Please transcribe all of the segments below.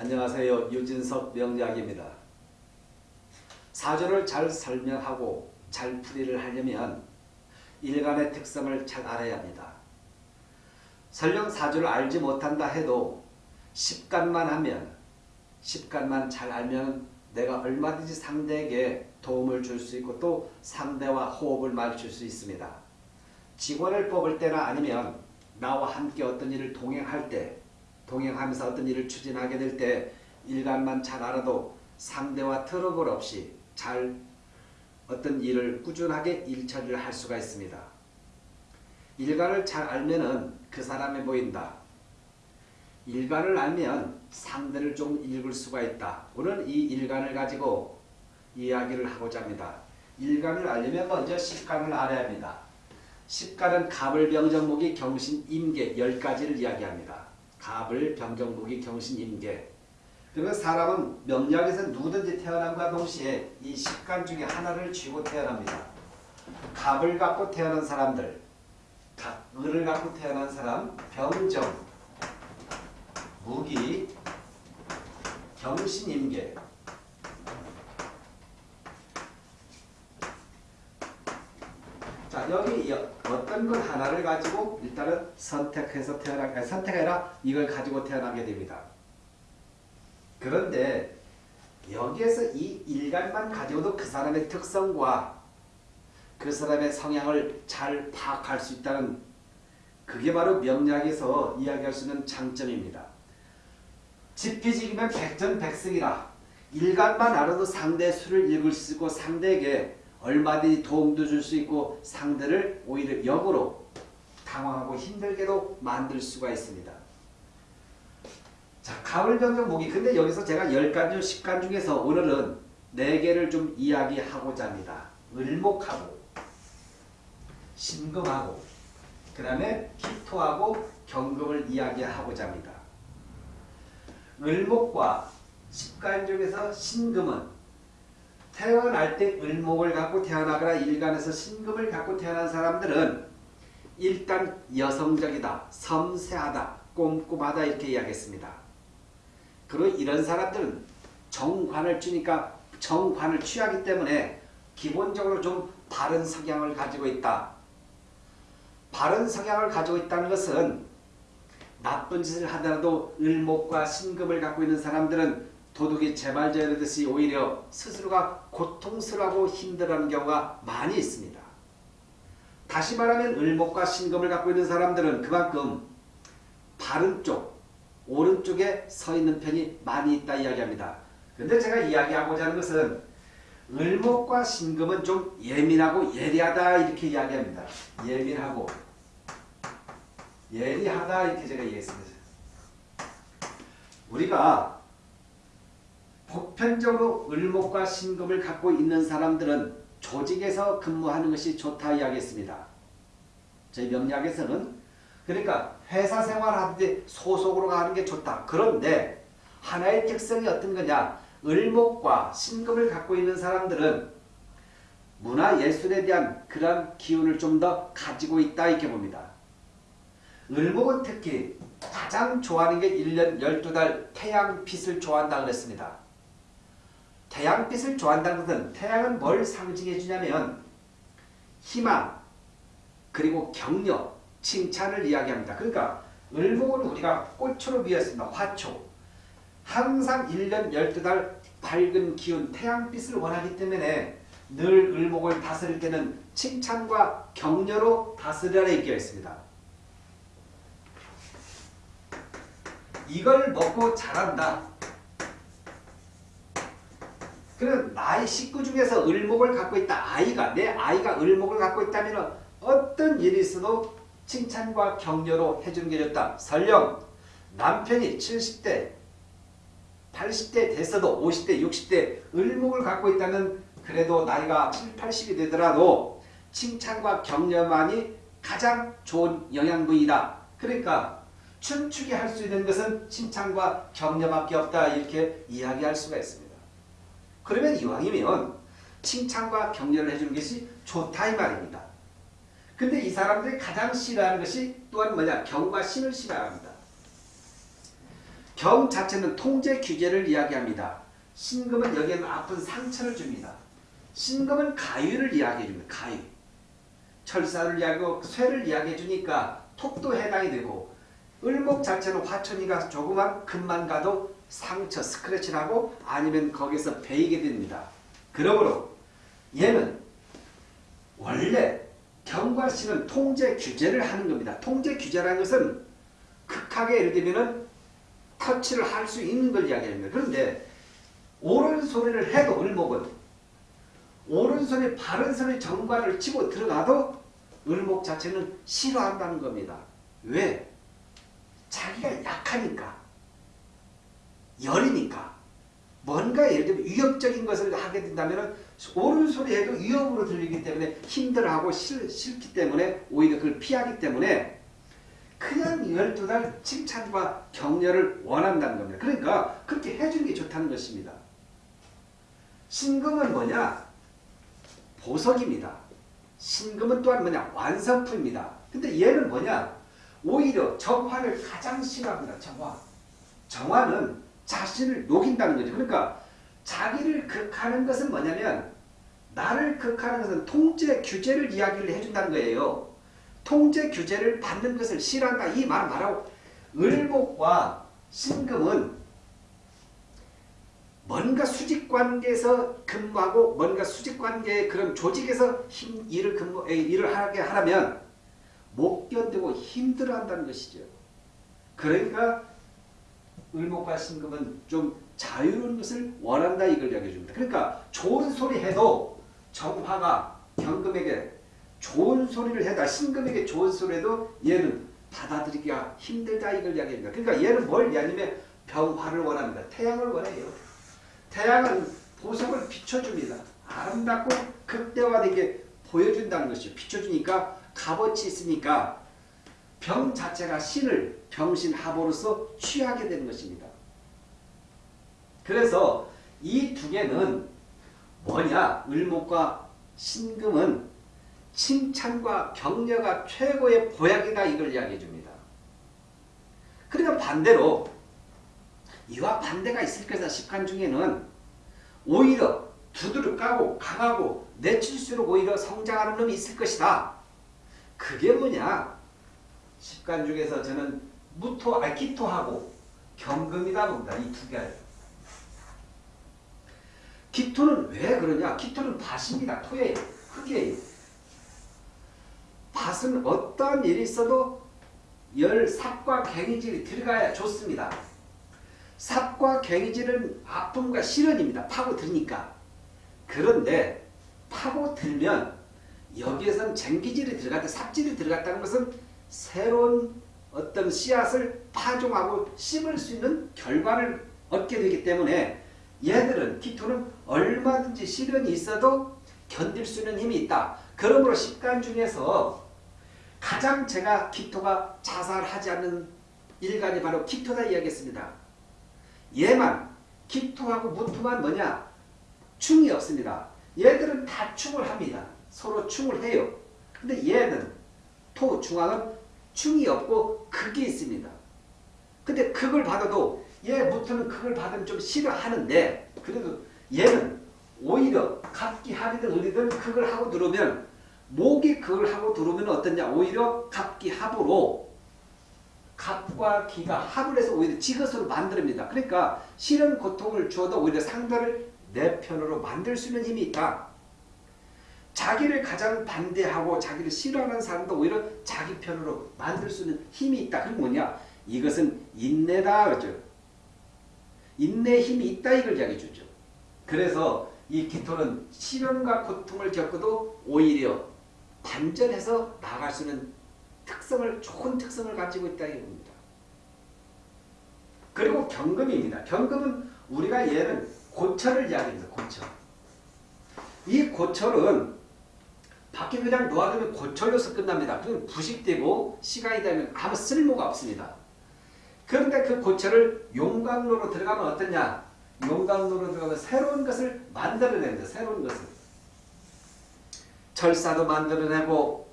안녕하세요. 유진석 명리학입니다. 사주를 잘 설명하고 잘 풀이를 하려면 일간의 특성을 잘 알아야 합니다. 설령 사주를 알지 못한다 해도 십간만 하면 십간만 잘 알면 내가 얼마든지 상대에게 도움을 줄 수 있고 또 상대와 호흡을 맞출 수 있습니다. 직원을 뽑을 때나 아니면 나와 함께 어떤 일을 동행할 때 동행하면서 어떤 일을 추진하게 될 때 일간만 잘 알아도 상대와 트러블 없이 잘 어떤 일을 꾸준하게 일처리를 할 수가 있습니다. 일간을 잘 알면 은 그 사람이 보인다. 일간을 알면 상대를 좀 읽을 수가 있다. 오늘 이 일간을 가지고 이야기를 하고자 합니다. 일간을 알려면 먼저 십간을 알아야 합니다. 십간은 갑을 병정목이 경신 임계 10가지를 이야기합니다. 갑을 병정목이 경신 임계 그러면 사람은 명리학에서 누구든지 태어남과 동시에 이 십간 중에 하나를 쥐고 태어납니다. 갑을 갖고 태어난 사람들 갑, 을을 갖고 태어난 사람 병정 무기 경신임계 자 여기 어떤 걸 하나를 가지고 일단은 선택해서 태어나게 선택해라 이걸 가지고 태어나게 됩니다. 그런데 여기에서 이 일간만 가지고도 그 사람의 특성과 그 사람의 성향을 잘 파악할 수 있다는 그게 바로 명리학에서 이야기할 수 있는 장점입니다. 지피지기면 백전백승이라 일간만 알아도 상대 수를 읽을 수 있고 상대에게 얼마든지 도움도 줄 수 있고 상대를 오히려 역으로 당황하고 힘들게도 만들 수가 있습니다. 자, 가을병정 모기. 근데 여기서 제가 10간 중 10간 중에서 오늘은 4개를 좀 이야기하고자 합니다. 을목하고 신금하고 그 다음에 기토하고 경금을 이야기하고자 합니다. 을목과 10간 중에서 신금은 태어날 때 을목을 갖고 태어나거나 일간에서 신금을 갖고 태어난 사람들은 일단 여성적이다, 섬세하다, 꼼꼼하다 이렇게 이야기했습니다. 그리고 이런 사람들은 정관을 주니까 정관을 취하기 때문에 기본적으로 좀 바른 성향을 가지고 있다. 바른 성향을 가지고 있다는 것은 나쁜 짓을 하더라도 을목과 신금을 갖고 있는 사람들은 도둑이 재발자이듯이 오히려 스스로가 고통스러워하고 힘들어하는 경우가 많이 있습니다. 다시 말하면 을목과 신금을 갖고 있는 사람들은 그만큼 바른 쪽, 오른쪽에 서 있는 편이 많이 있다 이야기합니다. 근데 제가 이야기하고자 하는 것은 을목과 신금은 좀 예민하고 예리하다 이렇게 이야기합니다. 예민하고 예리하다 이렇게 제가 이해했습니다. 우리가 보편적으로 을목과 신금을 갖고 있는 사람들은 조직에서 근무하는 것이 좋다 이야기했습니다. 저희 명리학에서는 그러니까 회사 생활하는데 소속으로 가는 게 좋다. 그런데 하나의 특성이 어떤 거냐 을목과 신금을 갖고 있는 사람들은 문화예술에 대한 그런 기운을 좀 더 가지고 있다 이렇게 봅니다. 을목은 특히 가장 좋아하는 게 1년 12달 태양빛을 좋아한다 그랬습니다. 태양빛을 좋아한다는 것은 태양은 뭘 상징해 주냐면 희망 그리고 격려 칭찬을 이야기합니다. 그러니까 을목은 우리가 꽃으로 비었습니다. 화초 항상 1년 12달 밝은 기운 태양빛을 원하기 때문에 늘 을목을 다스릴 때는 칭찬과 격려로 다스려라 이렇게 있습니다. 이걸 먹고 자란다. 그럼 나의 식구 중에서 을목을 갖고 있다. 아이가 내 아이가 을목을 갖고 있다면 어떤 일이 있어도 칭찬과 격려로 해주는 게 좋다. 설령 남편이 70대 80대 됐어도 50대 60대 을목을 갖고 있다면 그래도 나이가 7, 80이 되더라도 칭찬과 격려만이 가장 좋은 영양분이다. 그러니까 춤추게 할 수 있는 것은 칭찬과 격려밖에 없다. 이렇게 이야기할 수가 있습니다. 그러면 이왕이면 칭찬과 격려를 해주는 것이 좋다 이 말입니다. 근데 이 사람들이 가장 싫어하는 것이 또한 뭐냐? 경과 신을 싫어합니다. 경 자체는 통제 규제를 이야기합니다. 신금은 여기에는 아픈 상처를 줍니다. 신금은 가위를 이야기해 줍니다. 가위. 철사를 이야기하고 쇠를 이야기해 주니까 톡도 해당이 되고 을목 자체는 화천이가 조그만 금만 가도 상처 스크래치 나고 아니면 거기서 베이게 됩니다. 그러므로 얘는 원래 경과씨는 통제 규제를 하는 겁니다. 통제 규제라는 것은 극하게 예를 들면은 터치를 할 수 있는 걸 이야기합니다. 그런데 소리를 해도 을목은 옳은 소리 바른 소리 정관을 치고 들어가도 을목 자체는 싫어한다는 겁니다. 왜? 자기가 약하니까 열이니까 뭔가 예를 들면 위협적인 것을 하게 된다면 옳은 소리 해도 위협으로 들리기 때문에 힘들어하고 싫, 싫기 때문에 오히려 그걸 피하기 때문에 그냥 12달 칭찬과 격려를 원한다는 겁니다. 그러니까 그렇게 해주는 게 좋다는 것입니다. 신금은 뭐냐? 보석입니다. 신금은 또한 뭐냐? 완성품입니다. 근데 얘는 뭐냐? 오히려 정화를 가장 싫어합니다. 정화. 정화는 자신을 녹인다는 거죠. 그러니까 자기를 극하는 것은 뭐냐면 나를 극하는 것은 통제 규제를 이야기를 해준다는 거예요. 통제 규제를 받는 것을 싫어한다. 이말 말하고 을목과 신금은 뭔가 수직 관계에서 근무하고 뭔가 수직 관계의 그런 조직에서 힘, 일을 근무 일을 하게 하려면 못 견디고 힘들어한다는 것이죠. 그러니까 을목과 신금은 좀 자유로운 것을 원한다 이걸 이야기해 줍니다. 그러니까 좋은 소리 해도 정화가 경금에게 좋은 소리를 해다 신금에게 좋은 소리 해도 얘는 받아들이기가 힘들다 이걸 이야기합니다. 그러니까 얘는 뭘 이야기하냐면 병화를 원합니다. 태양을 원해요. 태양은 보석을 비춰줍니다. 아름답고 극대화되게 보여준다는 것이죠. 비춰주니까 값어치 있으니까 병 자체가 신을 병신합으로서 취하게 되는 것입니다. 그래서 이 두 개는 뭐냐? 을목과 신금은 칭찬과 격려가 최고의 보약이다 이걸 이야기해 줍니다. 그러니까 반대로 이와 반대가 있을 것이다. 십간 중에는 오히려 두드러 까고 강하고 내칠수록 오히려 성장하는 놈이 있을 것이다. 그게 뭐냐? 십간 중에서 저는 무토, 아 기토하고 경금이다 봅니다. 이 두 개. 기토는 왜 그러냐? 기토는 밭입니다. 토예요. 흙이에요. 밭은 어떠한 일이 있어도 열, 삽과 갱이질이 들어가야 좋습니다. 삽과 갱이질은 아픔과 시련입니다. 파고들니까. 그런데 파고들면 여기에선 쟁기질이 들어갔다 삽질이 들어갔다는 것은 새로운 어떤 씨앗을 파종하고 심을 수 있는 결과를 얻게 되기 때문에 얘들은 기토는 얼마든지 시련이 있어도 견딜 수 있는 힘이 있다. 그러므로 식간 중에서 가장 제가 기토가 자살하지 않는 일간이 바로 기토다 이야기했습니다. 얘만 기토하고 무토만 뭐냐? 충이 없습니다. 얘들은 다 충을 합니다. 서로 충을 해요. 근데 얘는 토, 중앙은 충이 없고 극이 있습니다. 근데 극을 받아도 얘 무토는 극을 받으면 좀 싫어하는데 그래도 얘는 오히려 갑기 합이든 을이든 극을 하고 들어오면 목이 극을 하고 들어오면 어떠냐 오히려 갑기 합으로 갑과 기가 합을 해서 오히려 지것으로 만듭니다. 그러니까 싫은 고통을 주어도 오히려 상대를 내 편으로 만들 수 있는 힘이 있다. 자기를 가장 반대하고 자기를 싫어하는 사람도 오히려 자기 편으로 만들 수 있는 힘이 있다. 그게 뭐냐? 이것은 인내다. 그죠? 인내 힘이 있다. 이걸 이야기해 주죠. 그래서 이 기토는 시련과 고통을 겪어도 오히려 반전해서 나갈 수 있는 특성을 좋은 특성을 가지고 있다 이겁니다. 그리고 경금입니다. 경금은 우리가 얘는 고철을 이야기합니다. 고철. 이 고철은 밖에 그냥 놓아두면 고철로서 끝납니다. 그건 부식되고 시간이 되면 아무 쓸모가 없습니다. 그런데 그 고철을 용광로로 들어가면 어떠냐? 용광로로 들어가면 새로운 것을 만들어냅니다. 새로운 것을. 철사도 만들어내고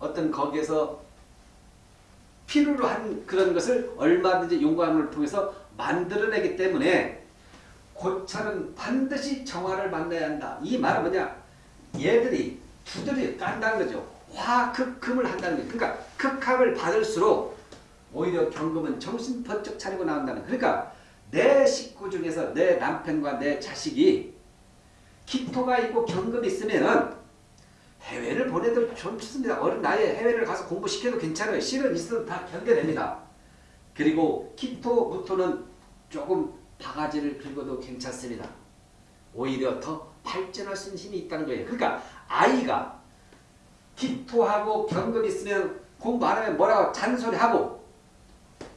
어떤 거기에서 필요로 한 그런 것을 얼마든지 용광을 통해서 만들어내기 때문에 고철은 반드시 정화를 만나야 한다. 이 말은 뭐냐? 얘들이 두드리 깐다는 거죠. 화극금을 한다는 거죠. 그러니까 극합을 받을수록 오히려 경금은 정신 번쩍 차리고 나온다는 그러니까 내 식구 중에서 내 남편과 내 자식이 기토가 있고 경금이 있으면은 해외를 보내도 좋습니다. 어린 나이에 해외를 가서 공부시켜도 괜찮아요. 실은 있어도 다 견뎌냅니다. 그리고 기토, 무토는 조금 바가지를 긁어도 괜찮습니다. 오히려 더 발전할 수 있는 힘이 있다는 거예요. 그러니까 아이가 기토하고 경금이 있으면 공부 안 하면 뭐라고? 잔소리하고.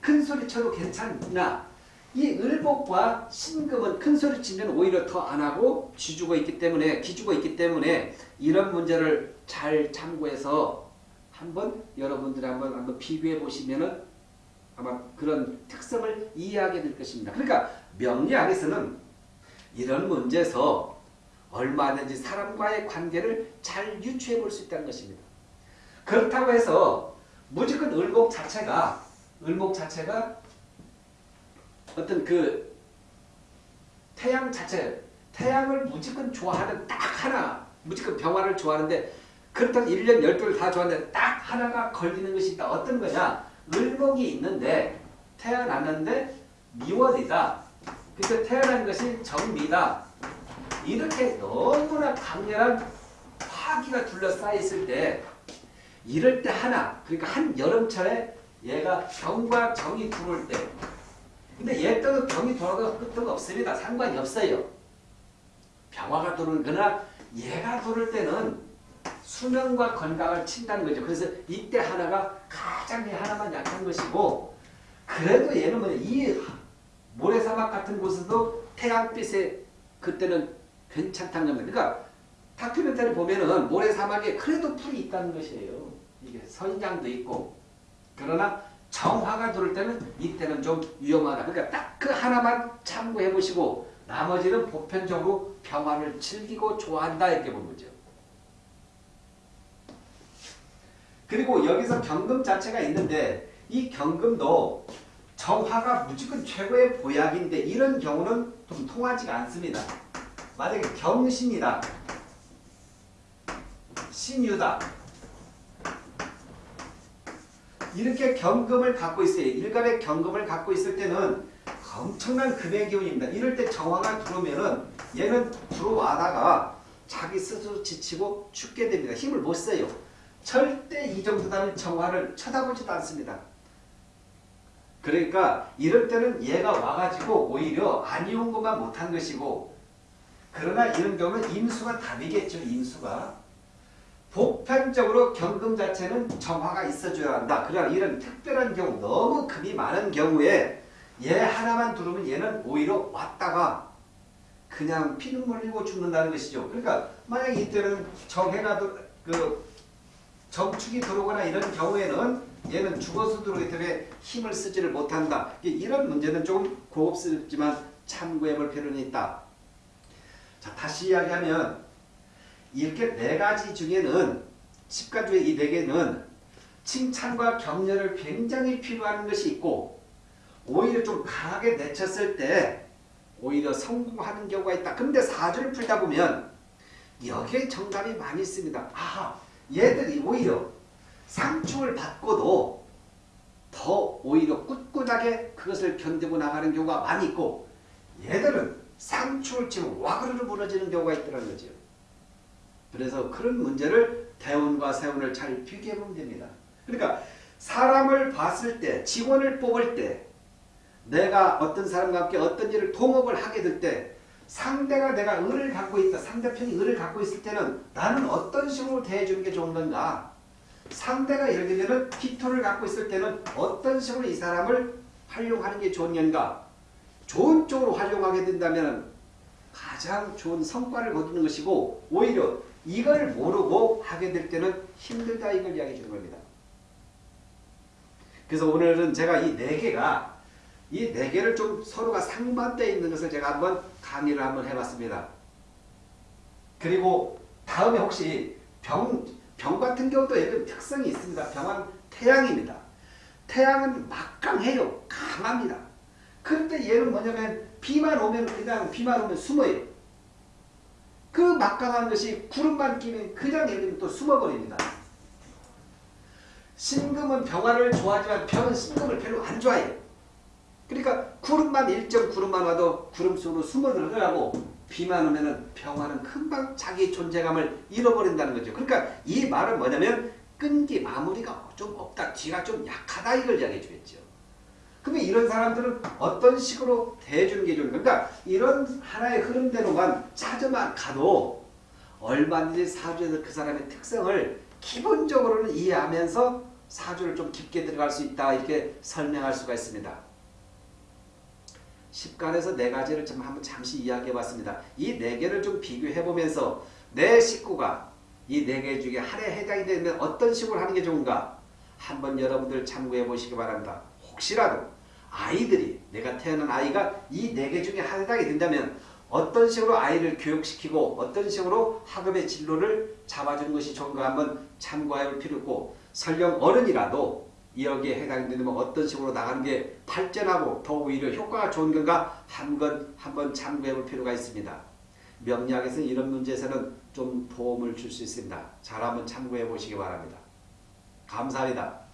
큰 소리 쳐도 괜찮나? 이 을복과 신금은 큰 소리 치면 오히려 더 안 하고 쥐주고 있기 때문에 기주고 있기 때문에 이런 문제를 잘 참고해서 한번 여러분들이 한번 한번 비교해 보시면은 아마 그런 특성을 이해하게 될 것입니다. 그러니까 명리 학에서는 이런 문제에서 얼마든지 사람과의 관계를 잘 유추해 볼 수 있다는 것입니다. 그렇다고 해서 무조건 을목 자체가 을목 자체가 어떤 그 태양 자체 태양을 무조건 좋아하는 딱 하나 무조건 병화를 좋아하는데 그렇다고 1년 12를 다 좋아하는데 딱 하나가 걸리는 것이 있다. 어떤 거냐 을목이 있는데 태어났는데 미월이다. 그래서 태어난 것이 정미다. 이렇게 너무나 강렬한 화기가 둘러싸여 있을 때 이럴 때 하나 그러니까 한 여름철에 얘가 병과 정이 들어올 때 근데 얘 때도 병이 돌아도 끝도 없습니다. 상관이 없어요. 병화가 들어오는 거나 얘가 들어올 때는 수명과 건강을 친다는 거죠. 그래서 이때 하나가 가장 하나만 약한 것이고 그래도 얘는 뭐냐 이 모래사막 같은 곳에도 태양빛에 그때는 괜찮다는 겁니다. 그러니까 다큐멘터리 보면은 모래 사막에 그래도 풀이 있다는 것이에요. 이게 선장도 있고 그러나 정화가 들을 때는 이때는 좀 위험하다. 그러니까 딱 그 하나만 참고해 보시고 나머지는 보편적으로 평화를 즐기고 좋아한다 이렇게 보는 거죠. 그리고 여기서 경금 자체가 있는데 이 경금도 정화가 무조건 최고의 보약인데 이런 경우는 좀 통하지가 않습니다. 만약에 경신이다. 신유다. 이렇게 경금을 갖고 있어요. 일간의 경금을 갖고 있을 때는 엄청난 금의 기운입니다. 이럴 때 정화가 들어오면은 얘는 들어와다가 자기 스스로 지치고 죽게 됩니다. 힘을 못 써요. 절대 이 정도 되면 정화를 쳐다보지도 않습니다. 그러니까 이럴 때는 얘가 와가지고 오히려 안 이운 것만 못한 것이고 그러나 이런 경우는 임수가 답이겠죠. 임수가. 보편적으로 경금 자체는 정화가 있어줘야 한다. 그러나 이런 특별한 경우 너무 금이 많은 경우에 얘 하나만 두르면 얘는 오히려 왔다가 그냥 피눈물 흘리고 죽는다는 것이죠. 그러니까 만약 이때는 정해가 그 정축이 들어오거나 이런 경우에는 얘는 죽어서 들어오기 때문에 힘을 쓰지를 못한다. 이런 문제는 좀 고급스럽지만 참고해 볼 필요는 있다. 자 다시 이야기하면 이렇게 네 가지 중에는 10가지 중에 이 네 개는 칭찬과 격려를 굉장히 필요한 것이 있고 오히려 좀 강하게 내쳤을 때 오히려 성공하는 경우가 있다. 근데 사주를 풀다 보면 여기에 정답이 많이 있습니다. 아, 얘들이 오히려 상충을 받고도 더 오히려 꿋꿋하게 그것을 견디고 나가는 경우가 많이 있고 얘들은 상충을 치면 와그르르 무너지는 경우가 있더라는 거죠. 그래서 그런 문제를 대운과 세운을 잘 비교해보면 됩니다. 그러니까 사람을 봤을 때 직원을 뽑을 때 내가 어떤 사람과 함께 어떤 일을 동업을 하게 될 때 상대가 내가 을을 갖고 있다. 상대편이 을을 갖고 있을 때는 나는 어떤 식으로 대해주는 게 좋은 건가? 상대가 예를 들면 기토를 갖고 있을 때는 어떤 식으로 이 사람을 활용하는 게 좋은 건가? 좋은 쪽으로 활용하게 된다면 가장 좋은 성과를 거두는 것이고 오히려 이걸 모르고 하게 될 때는 힘들다 이걸 이야기해 주는 겁니다. 그래서 오늘은 제가 이 네 개가 이 네 개를 좀 서로가 상반되어 있는 것을 제가 한번 강의를 한번 해봤습니다. 그리고 다음에 혹시 병, 병 같은 경우도 이런 특성이 있습니다. 병은 태양입니다. 태양은 막강해요. 강합니다. 그런데 얘는 뭐냐면 비만 오면 그냥 비만 오면 숨어요. 그 막강한 것이 구름만 끼면 그냥 얘는 또 숨어버립니다. 신금은 병화를 좋아하지만 병은 신금을 별로 안 좋아해요. 그러니까 구름만 일정 구름만 와도 구름 속으로 숨어 들어가고 비만 오면은 병화는 금방 자기 존재감을 잃어버린다는 거죠. 그러니까 이 말은 뭐냐면 끈기 마무리가 좀 없다. 뒤가 좀 약하다 이걸 이야기해 주겠죠. 그러면 이런 사람들은 어떤 식으로 대주는 게 좋은가? 그러니까 이런 하나의 흐름대로만 찾아만 가도 얼마든지 사주에서 그 사람의 특성을 기본적으로는 이해하면서 사주를 좀 깊게 들어갈 수 있다 이렇게 설명할 수가 있습니다. 10간에서 네 가지를 좀 한번 잠시 이야기해 봤습니다. 이네 개를 좀 비교해 보면서 내 식구가 이네개 중에 하나에 해당이 되면 어떤 식으로 하는 게 좋은가 한번 여러분들 참고해 보시기 바랍니다. 혹시라도 아이들이 내가 태어난 아이가 이 네 개 중에 해당이 된다면 어떤 식으로 아이를 교육시키고 어떤 식으로 학업의 진로를 잡아주는 것이 좋은가 한번 참고해 볼 필요 있고 설령 어른이라도 여기에 해당되면 어떤 식으로 나가는 게 발전하고 더 오히려 효과가 좋은 건가 한번 한번 참고해 볼 필요가 있습니다. 명리학에서 이런 문제에서는 좀 도움을 줄 수 있습니다. 잘 한번 참고해 보시기 바랍니다. 감사합니다.